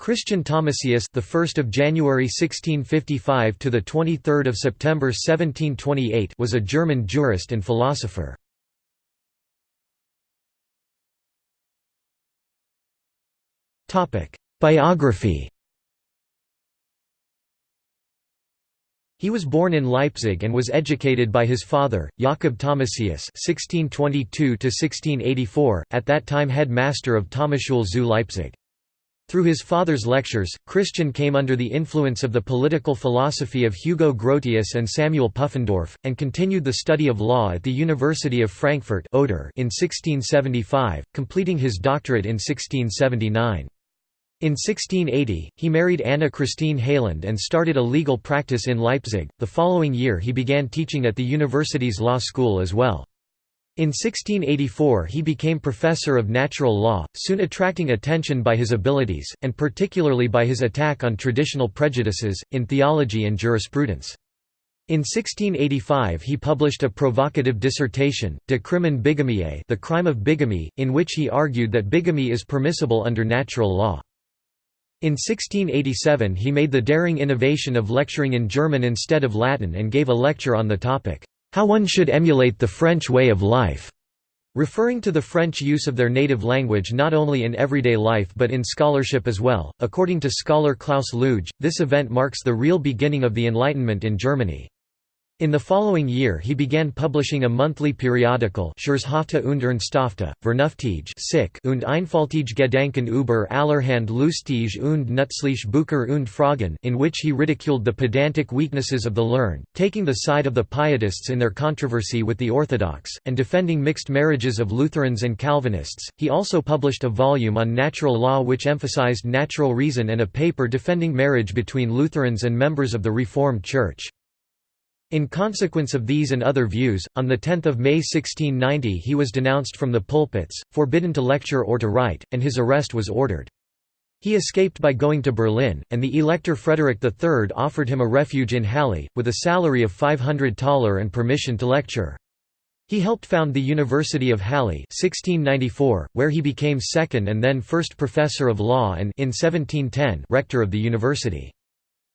Christian Thomasius, the 1st of January 1655 to the 23rd of September 1728, was a German jurist and philosopher. Topic: Biography. He was born in Leipzig and was educated by his father, Jakob Thomasius (1622–1684), at that time head master of Thomasschule zu Leipzig. Through his father's lectures, Christian came under the influence of the political philosophy of Hugo Grotius and Samuel Pufendorf, and continued the study of law at the University of Frankfurt in 1675, completing his doctorate in 1679. In 1680, he married Anna Christine Heyland and started a legal practice in Leipzig. The following year, he began teaching at the university's law school as well. In 1684 he became professor of natural law, soon attracting attention by his abilities, and particularly by his attack on traditional prejudices, in theology and jurisprudence. In 1685 he published a provocative dissertation, De crimine bigamiae the crime of bigamy, in which he argued that bigamy is permissible under natural law. In 1687 he made the daring innovation of lecturing in German instead of Latin and gave a lecture on the topic, how one should emulate the French way of life, referring to the French use of their native language not only in everyday life but in scholarship as well. According to scholar Klaus Luig, this event marks the real beginning of the Enlightenment in Germany. In the following year he began publishing a monthly periodical Scherzhafte und Ernsthafte, Vernünftige und einfältige Gedanken über allerhand lustige und nützliche Bücher und Fragen in which he ridiculed the pedantic weaknesses of the learned, taking the side of the Pietists in their controversy with the Orthodox, and defending mixed marriages of Lutherans and Calvinists. He also published a volume on natural law which emphasized natural reason and a paper defending marriage between Lutherans and members of the Reformed Church. In consequence of these and other views, on 10 May 1690 he was denounced from the pulpits, forbidden to lecture or to write, and his arrest was ordered. He escaped by going to Berlin, and the Elector Frederick III offered him a refuge in Halle, with a salary of 500 thaler and permission to lecture. He helped found the University of Halle 1694, where he became second and then first professor of law and in 1710 rector of the university.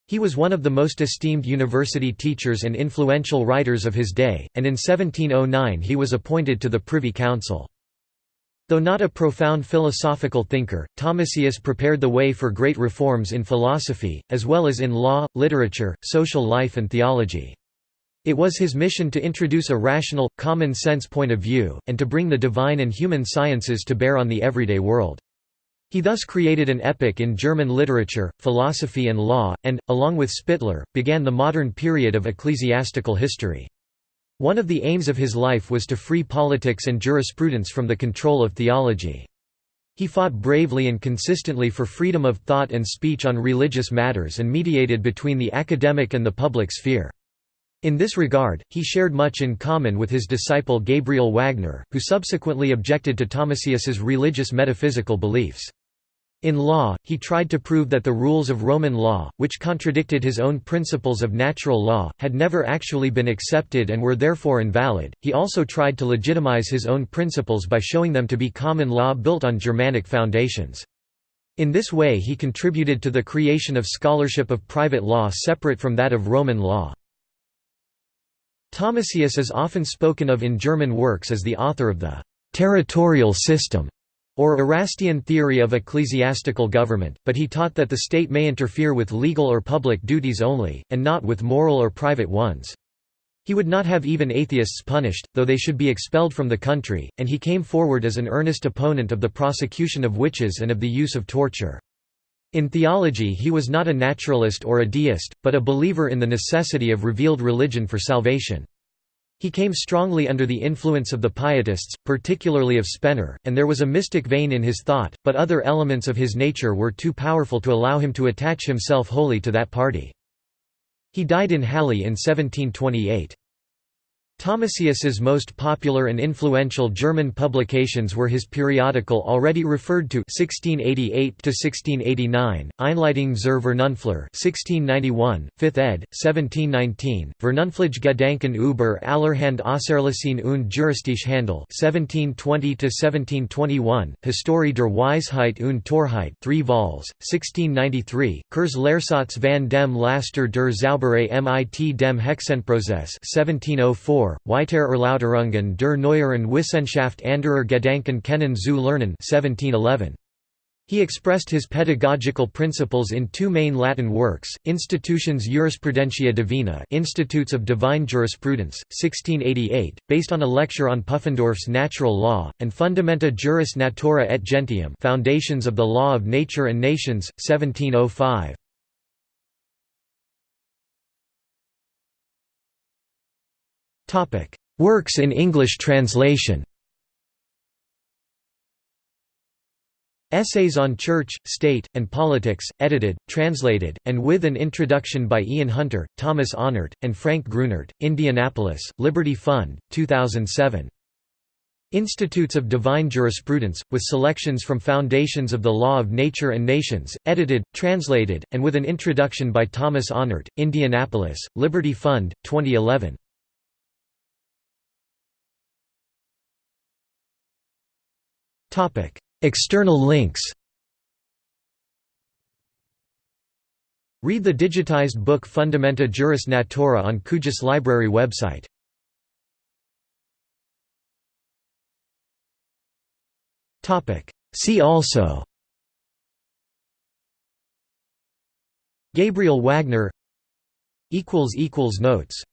He was one of the most esteemed university teachers and influential writers of his day, and in 1709 he was appointed to the Privy Council. Though not a profound philosophical thinker, Thomasius prepared the way for great reforms in philosophy, as well as in law, literature, social life and theology. It was his mission to introduce a rational, common-sense point of view, and to bring the divine and human sciences to bear on the everyday world. He thus created an epoch in German literature, philosophy and law, and, along with Spittler, began the modern period of ecclesiastical history. One of the aims of his life was to free politics and jurisprudence from the control of theology. He fought bravely and consistently for freedom of thought and speech on religious matters and mediated between the academic and the public sphere. In this regard, he shared much in common with his disciple Gabriel Wagner, who subsequently objected to Thomasius's religious metaphysical beliefs. In law, he tried to prove that the rules of Roman law, which contradicted his own principles of natural law, had never actually been accepted and were therefore invalid. He also tried to legitimize his own principles by showing them to be common law built on Germanic foundations. In this way he contributed to the creation of scholarship of private law separate from that of Roman law. Thomasius is often spoken of in German works as the author of the «territorial system» or Erastian theory of ecclesiastical government, but he taught that the state may interfere with legal or public duties only, and not with moral or private ones. He would not have even atheists punished, though they should be expelled from the country, and he came forward as an earnest opponent of the prosecution of witches and of the use of torture. In theology he was not a naturalist or a deist, but a believer in the necessity of revealed religion for salvation. He came strongly under the influence of the Pietists, particularly of Spener, and there was a mystic vein in his thought, but other elements of his nature were too powerful to allow him to attach himself wholly to that party. He died in Halle in 1728. Thomasius's most popular and influential German publications were his periodical already referred to 1688 1689, Einleitung zur Vernunftlehre 1691, 5th ed. 1719, Vernunftliche Gedanken über allerhand Auserlesen und juristische Handel 1720 1721, Historie der Weisheit und Torheit 3 vols, 1693, Kurs Lehrsatz van dem Laster der Zauberei mit dem Hexenprozess 1704 4, Weiter Erläuterungen der neueren Wissenschaft anderer Gedanken kennen zu lernen 1711. He expressed his pedagogical principles in two main Latin works, Institutiones Jurisprudentiae Divinae Institutes of Divine Jurisprudence, 1688, based on a lecture on Pufendorf's natural law, and Fundamenta Juris Naturae et Gentium Foundations of the Law of Nature and Nations, 1705. Works in English translation Essays on Church, State, and Politics, edited, translated, and with an introduction by Ian Hunter, Thomas Ahnert, and Frank Grunert, Indianapolis, Liberty Fund, 2007. Institutes of Divine Jurisprudence, with selections from Foundations of the Law of Nature and Nations, edited, translated, and with an introduction by Thomas Ahnert, Indianapolis, Liberty Fund, 2011. External links Read the digitized book Fundamenta Juris Naturae on QGIS Library website. See also Gabriel Wagner Notes